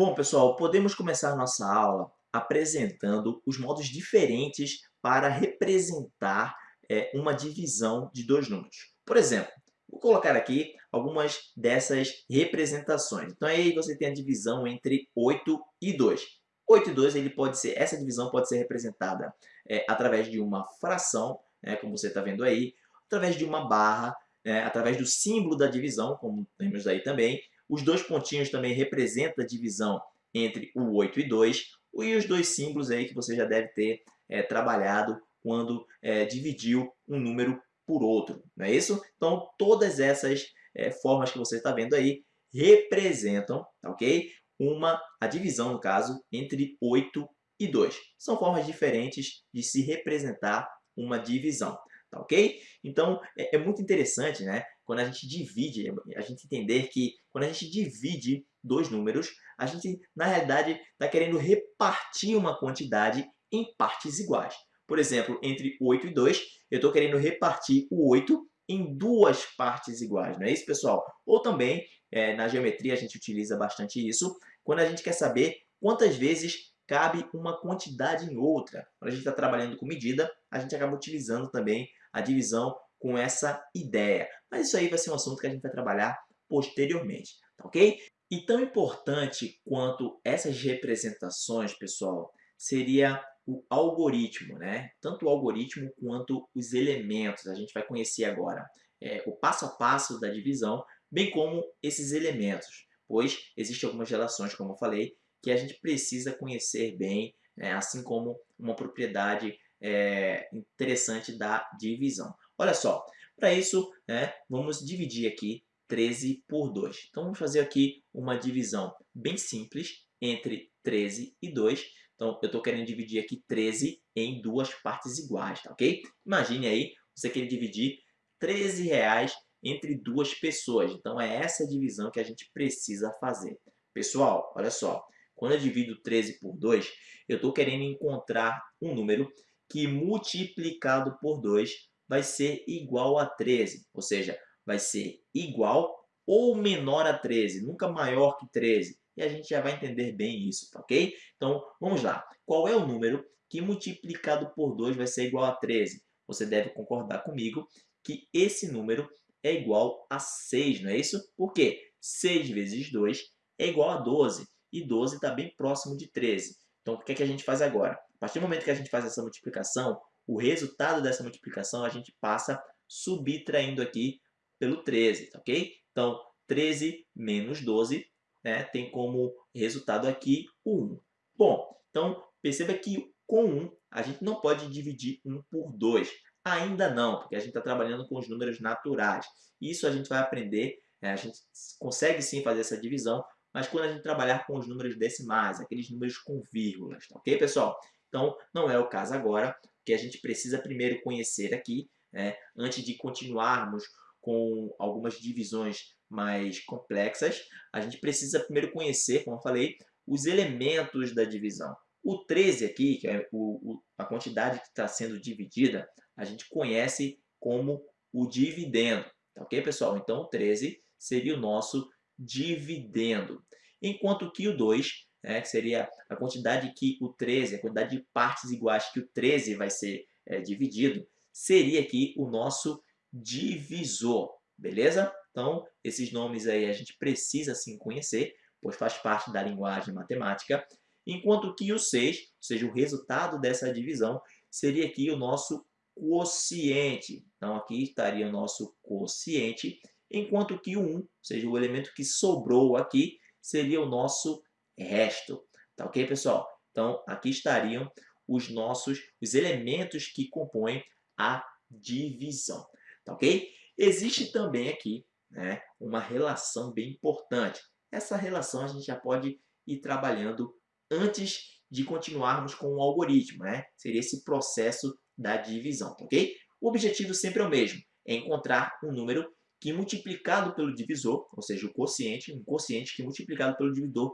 Bom, pessoal, podemos começar nossa aula apresentando os modos diferentes para representar é, uma divisão de dois números. Por exemplo, vou colocar aqui algumas dessas representações. Então aí você tem a divisão entre 8 e 2. 8 e 2, ele pode ser, essa divisão pode ser representada é, através de uma fração, né, como você está vendo aí, através de uma barra, é, através do símbolo da divisão, como temos aí também, os dois pontinhos também representam a divisão entre o 8 e 2. E os dois símbolos aí que você já deve ter é, trabalhado quando é, dividiu um número por outro, não é isso? Então, todas essas é, formas que você está vendo aí representam, ok? Uma, a divisão, no caso, entre 8 e 2. São formas diferentes de se representar uma divisão, tá ok? Então, é, é muito interessante, né? Quando a gente divide, a gente entender que quando a gente divide dois números, a gente, na realidade, está querendo repartir uma quantidade em partes iguais. Por exemplo, entre 8 e 2, eu estou querendo repartir o 8 em duas partes iguais, não é isso, pessoal? Ou também, é, na geometria, a gente utiliza bastante isso, quando a gente quer saber quantas vezes cabe uma quantidade em outra. Quando a gente está trabalhando com medida, a gente acaba utilizando também a divisão com essa ideia. Mas isso aí vai ser um assunto que a gente vai trabalhar posteriormente, tá ok? E tão importante quanto essas representações, pessoal, seria o algoritmo, né? Tanto o algoritmo quanto os elementos. A gente vai conhecer agora é, o passo a passo da divisão, bem como esses elementos, pois existem algumas relações, como eu falei, que a gente precisa conhecer bem, é, assim como uma propriedade é, interessante da divisão. Olha só, para isso, né, vamos dividir aqui 13 por 2. Então, vamos fazer aqui uma divisão bem simples entre 13 e 2. Então, eu estou querendo dividir aqui 13 em duas partes iguais, tá ok? Imagine aí, você quer dividir 13 reais entre duas pessoas. Então, é essa divisão que a gente precisa fazer. Pessoal, olha só. Quando eu divido 13 por 2, eu estou querendo encontrar um número que multiplicado por 2 vai ser igual a 13, ou seja, vai ser igual ou menor a 13, nunca maior que 13. E a gente já vai entender bem isso, tá ok? Então, vamos lá. Qual é o número que multiplicado por 2 vai ser igual a 13? Você deve concordar comigo que esse número é igual a 6, não é isso? Por quê? 6 vezes 2 é igual a 12, e 12 está bem próximo de 13. Então, o que, é que a gente faz agora? A partir do momento que a gente faz essa multiplicação, o resultado dessa multiplicação a gente passa subtraindo aqui pelo 13, tá ok? Então, 13 menos 12 né, tem como resultado aqui o 1. Bom, então perceba que com 1 a gente não pode dividir 1 por 2. Ainda não, porque a gente está trabalhando com os números naturais. Isso a gente vai aprender, né, a gente consegue sim fazer essa divisão, mas quando a gente trabalhar com os números decimais, aqueles números com vírgulas, tá ok, pessoal? Então, não é o caso agora que a gente precisa primeiro conhecer aqui, né, antes de continuarmos com algumas divisões mais complexas, a gente precisa primeiro conhecer, como eu falei, os elementos da divisão. O 13 aqui, que é o, o, a quantidade que está sendo dividida, a gente conhece como o dividendo. Tá ok, pessoal? Então, o 13 seria o nosso dividendo. Enquanto que o 2 né, que seria a quantidade que o 13, a quantidade de partes iguais que o 13 vai ser é, dividido, seria aqui o nosso divisor, beleza? Então, esses nomes aí a gente precisa sim conhecer, pois faz parte da linguagem matemática, enquanto que o 6, ou seja, o resultado dessa divisão, seria aqui o nosso quociente. Então, aqui estaria o nosso quociente, enquanto que o 1, ou seja, o elemento que sobrou aqui, seria o nosso resto. Tá ok, pessoal? Então, aqui estariam os nossos os elementos que compõem a divisão. Tá ok? Existe também aqui né, uma relação bem importante. Essa relação a gente já pode ir trabalhando antes de continuarmos com o algoritmo. Né? Seria esse processo da divisão. Tá ok? O objetivo sempre é o mesmo. É encontrar um número que multiplicado pelo divisor, ou seja, o quociente, um quociente que multiplicado pelo divisor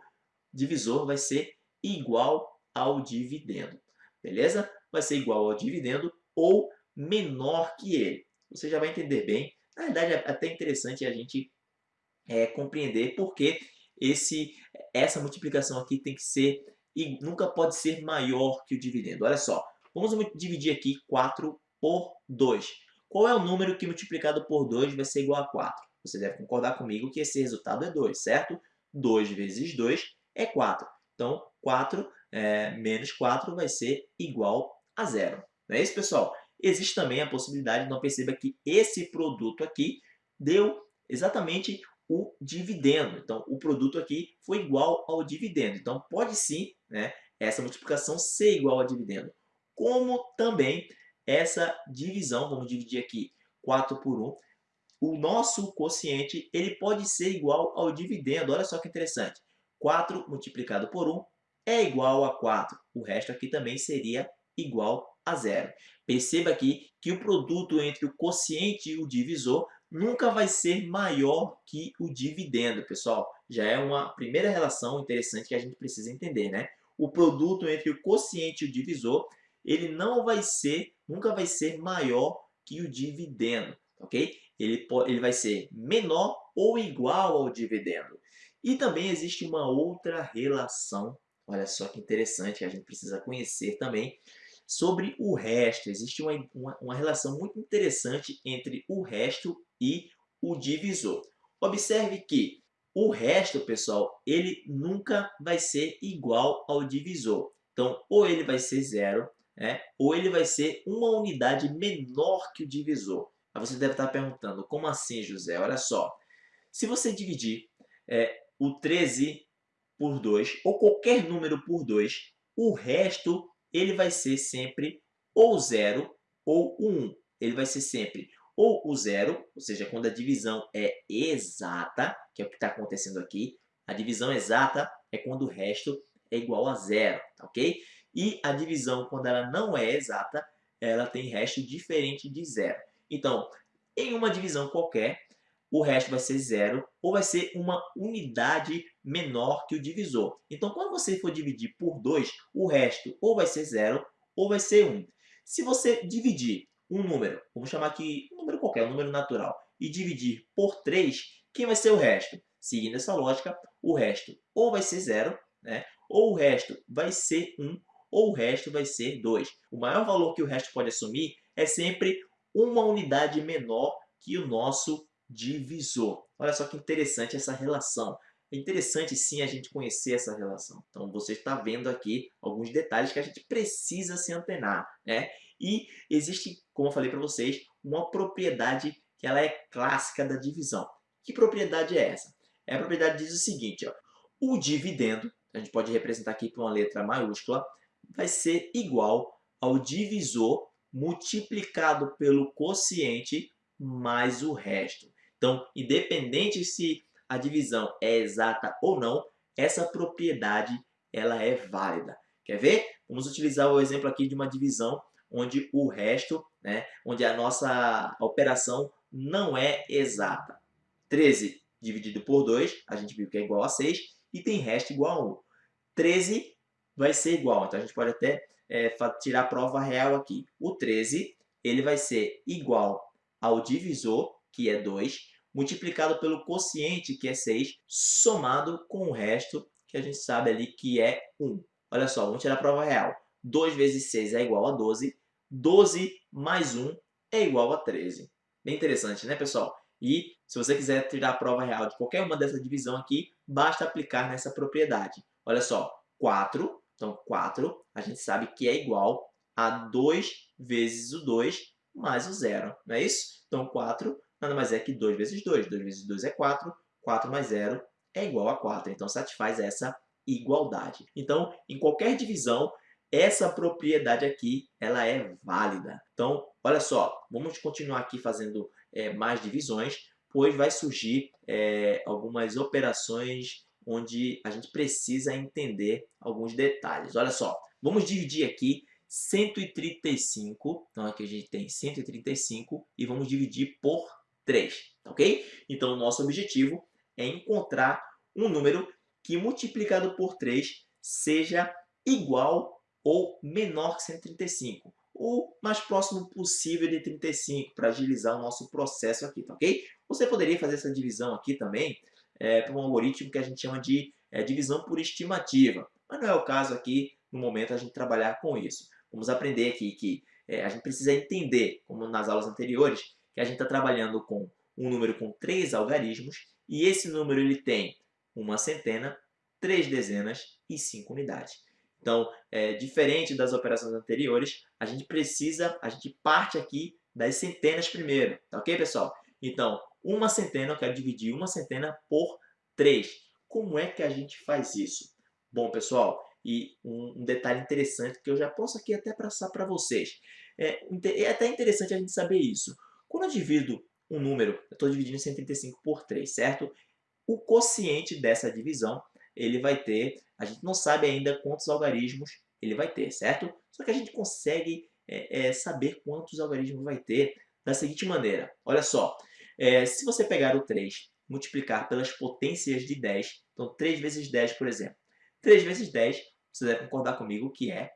divisor vai ser igual ao dividendo. Beleza? Vai ser igual ao dividendo ou menor que ele. Você já vai entender bem. Na verdade, é até interessante a gente é, compreender porque esse, essa multiplicação aqui tem que ser, e nunca pode ser maior que o dividendo. Olha só, vamos dividir aqui 4 por 2. Qual é o número que multiplicado por 2 vai ser igual a 4? Você deve concordar comigo que esse resultado é 2, certo? 2 vezes 2 é 4. Então, 4 é, menos 4 vai ser igual a zero. Não é isso, pessoal? Existe também a possibilidade, não perceba que esse produto aqui deu exatamente o dividendo. Então, o produto aqui foi igual ao dividendo. Então, pode sim né, essa multiplicação ser igual ao dividendo. Como também essa divisão, vamos dividir aqui 4 por 1, o nosso quociente ele pode ser igual ao dividendo. Olha só que interessante. 4 multiplicado por 1 é igual a 4. O resto aqui também seria igual a zero. Perceba aqui que o produto entre o quociente e o divisor nunca vai ser maior que o dividendo, pessoal. Já é uma primeira relação interessante que a gente precisa entender, né? O produto entre o quociente e o divisor, ele não vai ser, nunca vai ser maior que o dividendo, ok? Ele, ele vai ser menor ou igual ao dividendo. E também existe uma outra relação, olha só que interessante, que a gente precisa conhecer também, Sobre o resto, existe uma, uma, uma relação muito interessante entre o resto e o divisor. Observe que o resto, pessoal, ele nunca vai ser igual ao divisor. Então, ou ele vai ser zero, né? ou ele vai ser uma unidade menor que o divisor. Aí você deve estar perguntando, como assim, José? Olha só, se você dividir é, o 13 por 2, ou qualquer número por 2, o resto ele vai ser sempre ou 0 ou 1. Um. Ele vai ser sempre ou o zero, ou seja, quando a divisão é exata, que é o que está acontecendo aqui. A divisão exata é quando o resto é igual a zero, tá ok? E a divisão, quando ela não é exata, ela tem resto diferente de zero. Então, em uma divisão qualquer, o resto vai ser zero ou vai ser uma unidade menor que o divisor. Então, quando você for dividir por 2, o resto ou vai ser zero ou vai ser 1. Um. Se você dividir um número, vamos chamar aqui um número qualquer, um número natural, e dividir por 3, quem vai ser o resto? Seguindo essa lógica, o resto ou vai ser zero, né? ou o resto vai ser 1, ou o resto vai ser 2. O maior valor que o resto pode assumir é sempre uma unidade menor que o nosso divisor. Olha só que interessante essa relação. É interessante sim a gente conhecer essa relação. Então você está vendo aqui alguns detalhes que a gente precisa se antenar. Né? E existe, como eu falei para vocês, uma propriedade que ela é clássica da divisão. Que propriedade é essa? É a propriedade diz o seguinte, ó, o dividendo, a gente pode representar aqui com uma letra maiúscula, vai ser igual ao divisor multiplicado pelo quociente mais o resto. Então, independente se a divisão é exata ou não, essa propriedade ela é válida. Quer ver? Vamos utilizar o exemplo aqui de uma divisão onde o resto, né, onde a nossa operação não é exata. 13 dividido por 2, a gente viu que é igual a 6, e tem resto igual a 1. 13 vai ser igual, então a gente pode até é, tirar a prova real aqui. O 13 ele vai ser igual ao divisor, que é 2, multiplicado pelo quociente, que é 6, somado com o resto, que a gente sabe ali que é 1. Olha só, vamos tirar a prova real. 2 vezes 6 é igual a 12. 12 mais 1 é igual a 13. Bem interessante, né, pessoal? E se você quiser tirar a prova real de qualquer uma dessa divisão aqui, basta aplicar nessa propriedade. Olha só, 4, então 4, a gente sabe que é igual a 2 vezes o 2 mais o zero, não é isso? Então 4 nada mais é que 2 vezes 2. 2 vezes 2 é 4, 4 mais 0 é igual a 4. Então, satisfaz essa igualdade. Então, em qualquer divisão, essa propriedade aqui ela é válida. Então, olha só, vamos continuar aqui fazendo é, mais divisões, pois vai surgir é, algumas operações onde a gente precisa entender alguns detalhes. Olha só, vamos dividir aqui 135, então aqui a gente tem 135 e vamos dividir por 3, ok? Então, o nosso objetivo é encontrar um número que multiplicado por 3 seja igual ou menor que 135. O mais próximo possível de 35, para agilizar o nosso processo aqui, tá ok? Você poderia fazer essa divisão aqui também é, para um algoritmo que a gente chama de é divisão por estimativa. Mas não é o caso aqui, no momento, a gente trabalhar com isso. Vamos aprender aqui que é, a gente precisa entender, como nas aulas anteriores, que a gente está trabalhando com um número com três algarismos e esse número ele tem uma centena, três dezenas e cinco unidades. Então, é, diferente das operações anteriores, a gente precisa, a gente parte aqui das centenas primeiro, tá ok, pessoal? Então, uma centena, eu quero dividir uma centena por 3. Como é que a gente faz isso? Bom, pessoal, e um, um detalhe interessante que eu já posso aqui até passar para vocês. É, é até interessante a gente saber isso. Quando eu divido um número, eu estou dividindo 135 por 3, certo? O quociente dessa divisão, ele vai ter, a gente não sabe ainda quantos algarismos ele vai ter, certo? Só que a gente consegue é, é, saber quantos algarismos vai ter da seguinte maneira. Olha só, é, se você pegar o 3, multiplicar pelas potências de 10, então 3 vezes 10, por exemplo. 3 vezes 10, você deve concordar comigo que é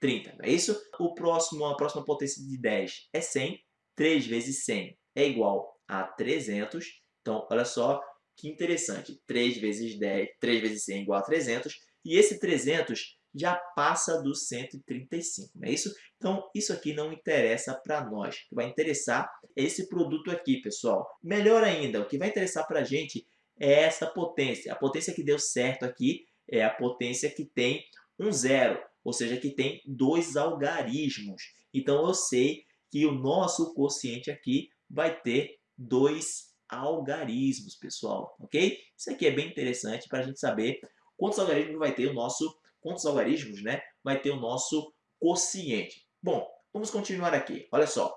30, não é isso? O próximo, a próxima potência de 10 é 100, 3 vezes 100 é igual a 300. Então, olha só que interessante. 3 vezes 10, 3 vezes 100 é igual a 300. E esse 300 já passa dos 135, não é isso? Então, isso aqui não interessa para nós. O que vai interessar é esse produto aqui, pessoal. Melhor ainda, o que vai interessar para a gente é essa potência. A potência que deu certo aqui é a potência que tem um zero, ou seja, que tem dois algarismos. Então, eu sei que o nosso quociente aqui vai ter dois algarismos, pessoal, ok? Isso aqui é bem interessante para a gente saber quantos algarismos vai ter o nosso, quantos algarismos, né, vai ter o nosso quociente. Bom, vamos continuar aqui. Olha só,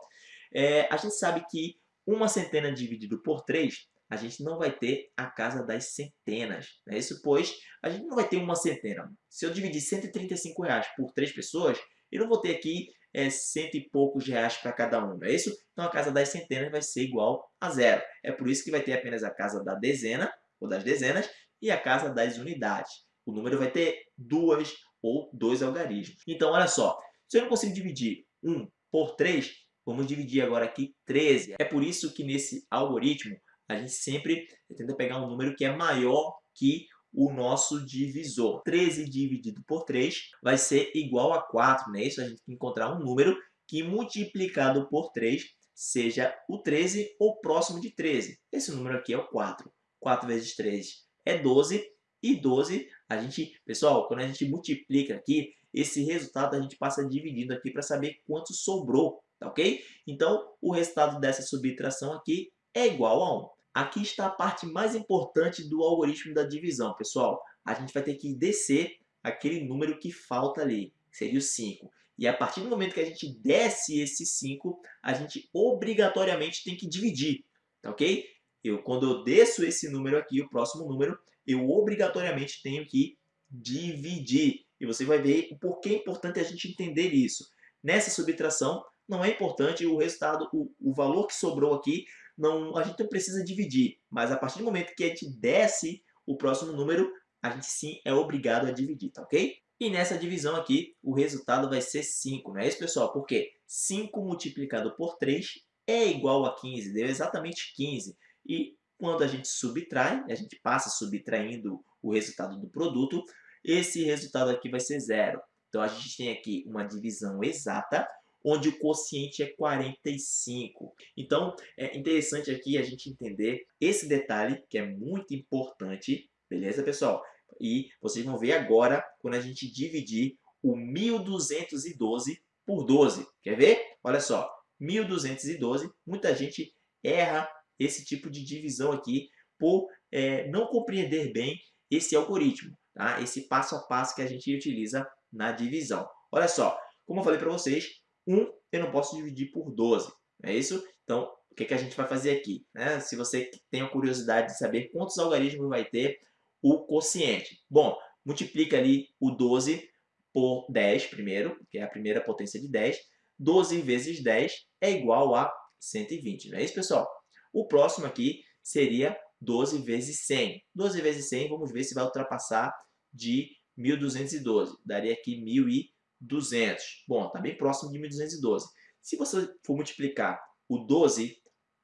é, a gente sabe que uma centena dividido por 3, a gente não vai ter a casa das centenas. Né? Isso pois a gente não vai ter uma centena. Se eu dividir 135 reais por 3 pessoas, eu não vou ter aqui é, cento e poucos reais para cada um, não é isso? Então a casa das centenas vai ser igual a zero. É por isso que vai ter apenas a casa da dezena, ou das dezenas, e a casa das unidades. O número vai ter duas ou dois algarismos. Então, olha só, se eu não consigo dividir 1 por 3, vamos dividir agora aqui 13. É por isso que nesse algoritmo, a gente sempre tenta pegar um número que é maior que o nosso divisor. 13 dividido por 3 vai ser igual a 4, né? Isso a gente tem que encontrar um número que multiplicado por 3 seja o 13 ou próximo de 13. Esse número aqui é o 4. 4 vezes 3 é 12 e 12 a gente, pessoal, quando a gente multiplica aqui, esse resultado a gente passa dividindo aqui para saber quanto sobrou, tá ok? Então, o resultado dessa subtração aqui é igual a 1. Aqui está a parte mais importante do algoritmo da divisão, pessoal. A gente vai ter que descer aquele número que falta ali, que seria o 5. E a partir do momento que a gente desce esse 5, a gente obrigatoriamente tem que dividir, tá ok? Eu, quando eu desço esse número aqui, o próximo número, eu obrigatoriamente tenho que dividir. E você vai ver o porquê é importante a gente entender isso. Nessa subtração, não é importante o resultado, o, o valor que sobrou aqui, não, a gente não precisa dividir, mas a partir do momento que a gente desce o próximo número, a gente sim é obrigado a dividir, tá ok? E nessa divisão aqui, o resultado vai ser 5, não é isso, pessoal? Porque 5 multiplicado por 3 é igual a 15, deu exatamente 15. E quando a gente subtrai, a gente passa subtraindo o resultado do produto, esse resultado aqui vai ser zero. Então, a gente tem aqui uma divisão exata, onde o quociente é 45. Então, é interessante aqui a gente entender esse detalhe, que é muito importante, beleza, pessoal? E vocês vão ver agora, quando a gente dividir o 1212 por 12. Quer ver? Olha só, 1212, muita gente erra esse tipo de divisão aqui por é, não compreender bem esse algoritmo, tá? esse passo a passo que a gente utiliza na divisão. Olha só, como eu falei para vocês, 1 eu não posso dividir por 12, não é isso? Então, o que, que a gente vai fazer aqui? Né? Se você tem a curiosidade de saber quantos algarismos vai ter o quociente. Bom, multiplica ali o 12 por 10 primeiro, que é a primeira potência de 10. 12 vezes 10 é igual a 120, não é isso, pessoal? O próximo aqui seria 12 vezes 100. 12 vezes 100, vamos ver se vai ultrapassar de 1.212. Daria aqui 1.000 200. Bom, está bem próximo de 1212. Se você for multiplicar o 12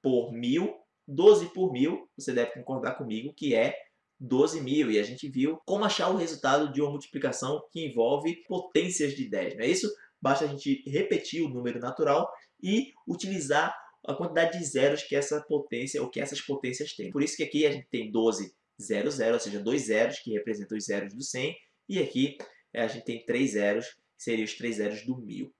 por 1000, 12 por 1000, você deve concordar comigo que é 12 mil. E a gente viu como achar o resultado de uma multiplicação que envolve potências de 10, não é isso? Basta a gente repetir o número natural e utilizar a quantidade de zeros que essa potência ou que essas potências têm. Por isso que aqui a gente tem 12 0, 0, ou seja, dois zeros que representam os zeros do 100, e aqui a gente tem três zeros, seriam os três zeros do 1000.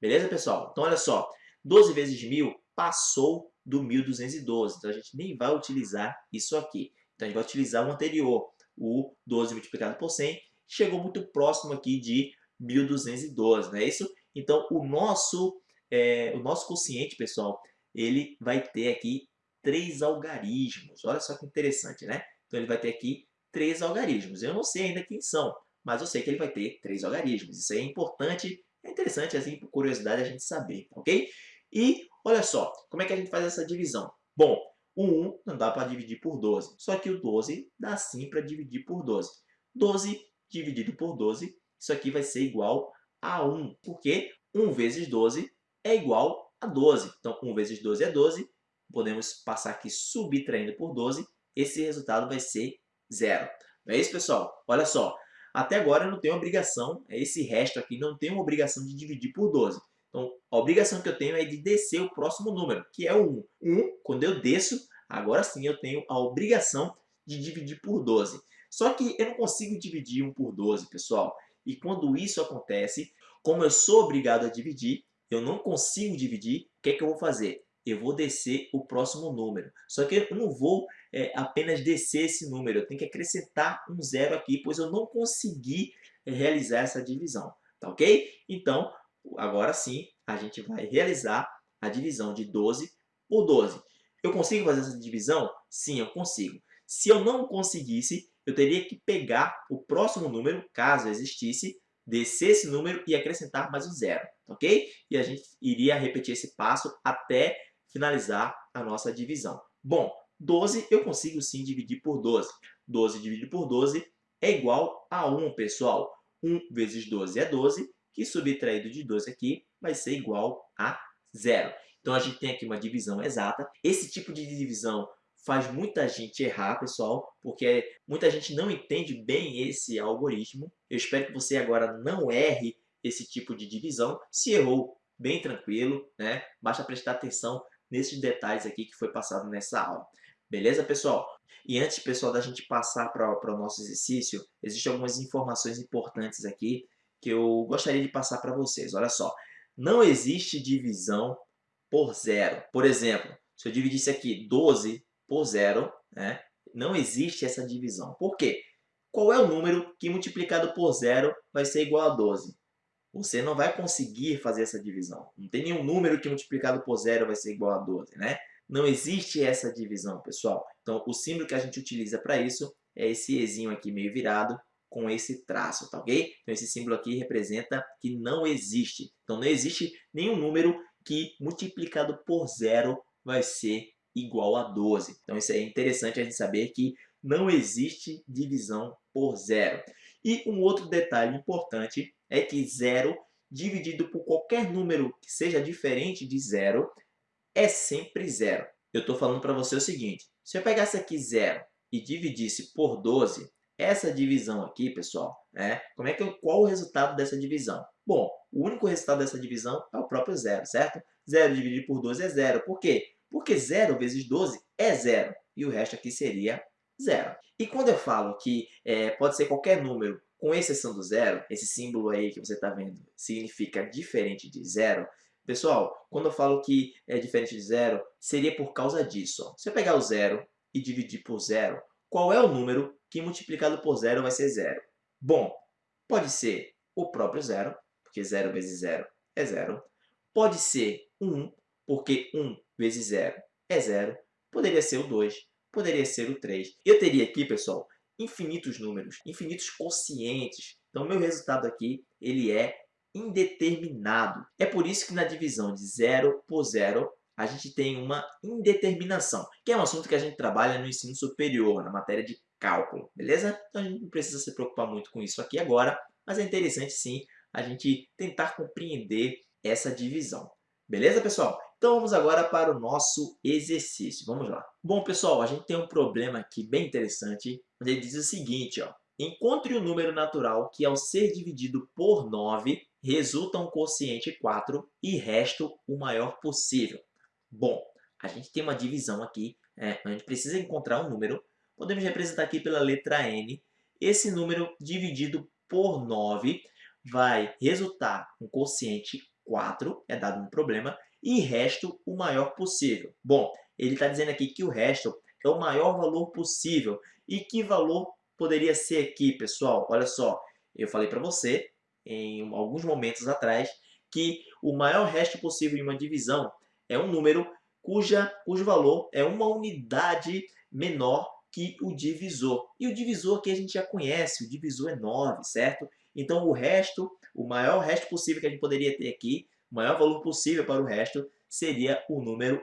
Beleza, pessoal? Então, olha só, 12 vezes 1000 passou do 1212, então a gente nem vai utilizar isso aqui. Então, a gente vai utilizar o anterior, o 12 multiplicado por 100, chegou muito próximo aqui de 1212, não é isso? Então, o nosso, é, o nosso quociente, pessoal, ele vai ter aqui três algarismos. Olha só que interessante, né? Então, ele vai ter aqui três algarismos. Eu não sei ainda quem são, mas eu sei que ele vai ter três algarismos. Isso é importante, é interessante, assim, por curiosidade, a gente saber, ok? E, olha só, como é que a gente faz essa divisão? Bom, o 1 não dá para dividir por 12, só que o 12 dá sim para dividir por 12. 12 dividido por 12, isso aqui vai ser igual a 1, porque 1 vezes 12 é igual a 12. Então, 1 vezes 12 é 12, podemos passar aqui subtraindo por 12, esse resultado vai ser zero. Não é isso, pessoal? Olha só, até agora eu não tenho obrigação, esse resto aqui não tem uma obrigação de dividir por 12. Então, a obrigação que eu tenho é de descer o próximo número, que é o 1. 1, quando eu desço, agora sim eu tenho a obrigação de dividir por 12. Só que eu não consigo dividir 1 por 12, pessoal. E quando isso acontece, como eu sou obrigado a dividir, eu não consigo dividir, o que é que eu vou fazer? Eu vou descer o próximo número. Só que eu não vou é, apenas descer esse número, eu tenho que acrescentar um zero aqui, pois eu não consegui é, realizar essa divisão, tá ok? Então, agora sim, a gente vai realizar a divisão de 12 por 12. Eu consigo fazer essa divisão? Sim, eu consigo. Se eu não conseguisse, eu teria que pegar o próximo número, caso existisse, descer esse número e acrescentar mais um zero, tá ok? E a gente iria repetir esse passo até finalizar a nossa divisão. Bom, 12 eu consigo sim dividir por 12. 12 dividido por 12 é igual a 1, pessoal. 1 vezes 12 é 12, que subtraído de 12 aqui vai ser igual a zero. Então, a gente tem aqui uma divisão exata. Esse tipo de divisão faz muita gente errar, pessoal, porque muita gente não entende bem esse algoritmo. Eu espero que você agora não erre esse tipo de divisão. Se errou, bem tranquilo, né? Basta prestar atenção nesses detalhes aqui que foi passado nessa aula. Beleza, pessoal? E antes, pessoal, da gente passar para o nosso exercício, existem algumas informações importantes aqui que eu gostaria de passar para vocês. Olha só, não existe divisão por zero. Por exemplo, se eu dividisse aqui 12 por zero, né, não existe essa divisão. Por quê? Qual é o número que multiplicado por zero vai ser igual a 12? Você não vai conseguir fazer essa divisão. Não tem nenhum número que multiplicado por zero vai ser igual a 12, né? Não existe essa divisão, pessoal. Então, o símbolo que a gente utiliza para isso é esse Ezinho aqui meio virado com esse traço, tá ok? Então, esse símbolo aqui representa que não existe. Então, não existe nenhum número que multiplicado por zero vai ser igual a 12. Então, isso é interessante a gente saber que não existe divisão por zero. E um outro detalhe importante é que zero dividido por qualquer número que seja diferente de zero é sempre zero. Eu estou falando para você o seguinte, se eu pegasse aqui zero e dividisse por 12, essa divisão aqui, pessoal, né, como é que eu, qual o resultado dessa divisão? Bom, o único resultado dessa divisão é o próprio zero, certo? Zero dividido por 12 é zero. Por quê? Porque zero vezes 12 é zero. E o resto aqui seria zero. E quando eu falo que é, pode ser qualquer número, com exceção do zero, esse símbolo aí que você está vendo significa diferente de zero, Pessoal, quando eu falo que é diferente de zero, seria por causa disso. Ó. Se eu pegar o zero e dividir por zero, qual é o número que multiplicado por zero vai ser zero? Bom, pode ser o próprio zero, porque zero vezes zero é zero. Pode ser 1, porque 1 vezes zero é zero. Poderia ser o 2, poderia ser o 3. Eu teria aqui, pessoal, infinitos números, infinitos quocientes. Então, meu resultado aqui ele é indeterminado. É por isso que na divisão de zero por zero, a gente tem uma indeterminação, que é um assunto que a gente trabalha no ensino superior, na matéria de cálculo, beleza? Então a gente não precisa se preocupar muito com isso aqui agora, mas é interessante sim a gente tentar compreender essa divisão. Beleza, pessoal? Então vamos agora para o nosso exercício. Vamos lá. Bom, pessoal, a gente tem um problema aqui bem interessante ele diz o seguinte, ó, encontre o número natural que ao ser dividido por 9 resulta um quociente 4 e resto o maior possível. Bom, a gente tem uma divisão aqui, é, a gente precisa encontrar um número, podemos representar aqui pela letra N, esse número dividido por 9 vai resultar um quociente 4, é dado um problema, e resto o maior possível. Bom, ele está dizendo aqui que o resto é o maior valor possível. E que valor poderia ser aqui, pessoal? Olha só, eu falei para você, em alguns momentos atrás, que o maior resto possível em uma divisão é um número cuja, cujo valor é uma unidade menor que o divisor. E o divisor aqui a gente já conhece, o divisor é 9, certo? Então o resto, o maior resto possível que a gente poderia ter aqui, o maior valor possível para o resto, seria o número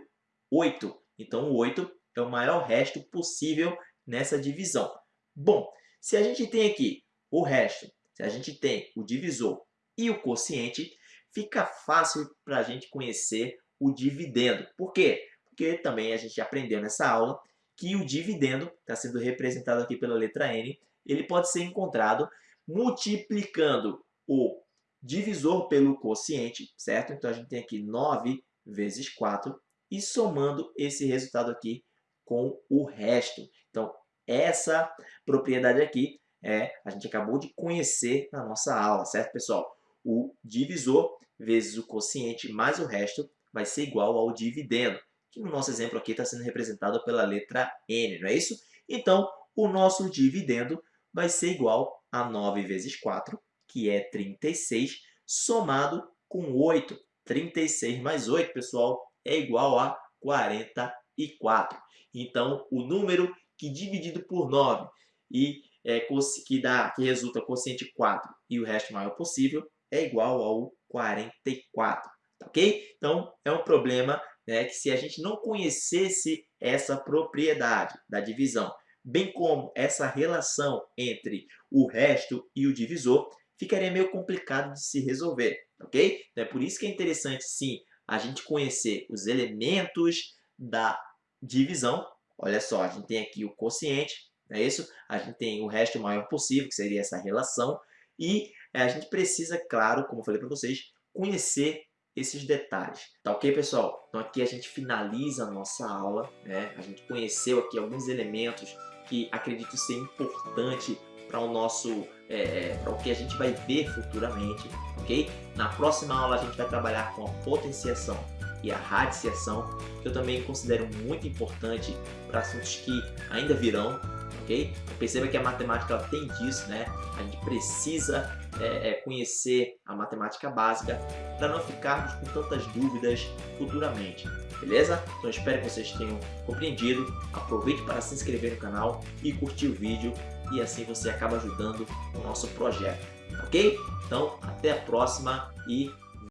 8. Então o 8 é o maior resto possível nessa divisão. Bom, se a gente tem aqui o resto, se a gente tem o divisor e o quociente, fica fácil para a gente conhecer o dividendo. Por quê? Porque também a gente aprendeu nessa aula que o dividendo, está sendo representado aqui pela letra N, ele pode ser encontrado multiplicando o divisor pelo quociente, certo? Então a gente tem aqui 9 vezes 4 e somando esse resultado aqui com o resto. Então essa propriedade aqui é, a gente acabou de conhecer na nossa aula, certo pessoal? O divisor vezes o quociente mais o resto vai ser igual ao dividendo, que no nosso exemplo aqui está sendo representado pela letra N, não é isso? Então, o nosso dividendo vai ser igual a 9 vezes 4, que é 36, somado com 8. 36 mais 8, pessoal, é igual a 44. Então, o número que dividido por 9 e é, que, dá, que resulta quociente 4 e o resto maior possível é igual ao 44. Tá ok? Então, é um problema né, que se a gente não conhecesse essa propriedade da divisão bem como essa relação entre o resto e o divisor, ficaria meio complicado de se resolver, ok? Então é por isso que é interessante, sim, a gente conhecer os elementos da divisão. Olha só, a gente tem aqui o quociente, é isso? A gente tem o resto maior possível, que seria essa relação, e a gente precisa, claro, como eu falei para vocês, conhecer esses detalhes. Tá ok, pessoal? Então aqui a gente finaliza a nossa aula, né? A gente conheceu aqui alguns elementos que acredito ser importante para o nosso, é, é para o que a gente vai ver futuramente, ok? Na próxima aula a gente vai trabalhar com a potenciação e a radiciação, que eu também considero muito importante para assuntos que ainda virão, ok? Perceba que a matemática tem disso, né? A gente precisa é, é, conhecer a matemática básica para não ficarmos com tantas dúvidas futuramente, beleza? Então espero que vocês tenham compreendido, aproveite para se inscrever no canal e curtir o vídeo e assim você acaba ajudando o nosso projeto, ok? Então até a próxima e